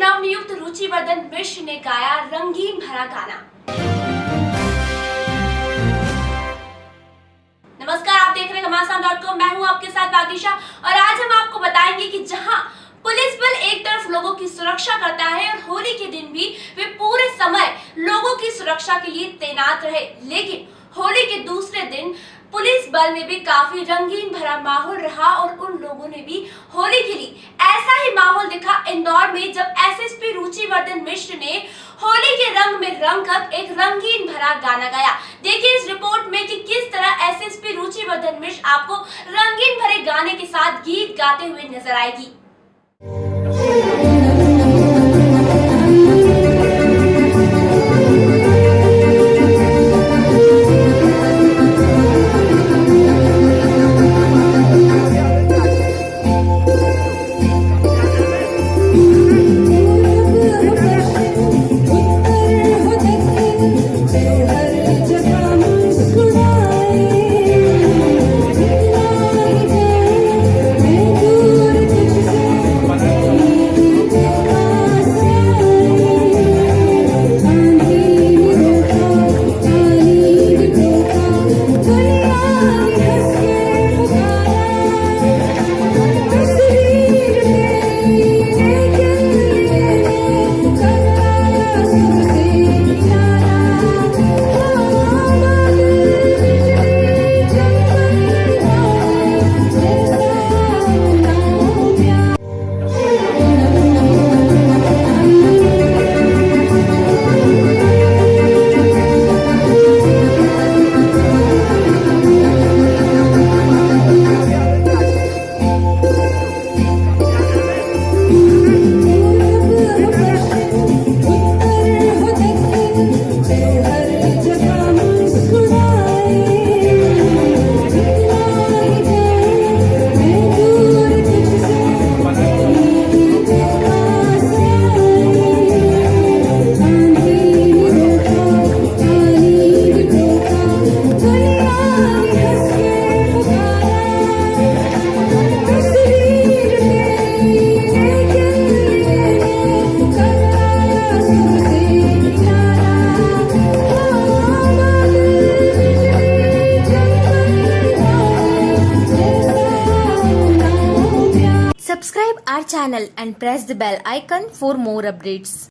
नवनियुक्त रुचिवर्धन मिश्र ने गाया रंगीन भरा गाना। नमस्कार, आप देख रहे हैं मैं हूँ आपके साथ बागिशा और आज हम आपको बताएँगे कि जहाँ पुलिस बल एक तरफ़ लोगों की सुरक्षा करता है और होली के दिन भी वे पूरे समय लोगों की सुरक्षा के लिए तैनात रहे। लेकिन होली के दूसरे दिन पुलिस बल में भी काफ़ी रंगीन भरा माहौल रहा और उन लोगों ने भी होली खेली ऐसा ही माहौल दिखा इंदौर में जब एसएसपी रुचिवर्धन मिश्र ने होली के रंग में रंग कर एक रंगीन भरा गाना गाया। देखिए इस रिपोर्ट में कि किस तरह एसएसपी रुचिवर्धन मिश्र आपको रंगीन भरे गाने के साथ गीत गाते हुए नज़र आएगी। Subscribe our channel and press the bell icon for more updates.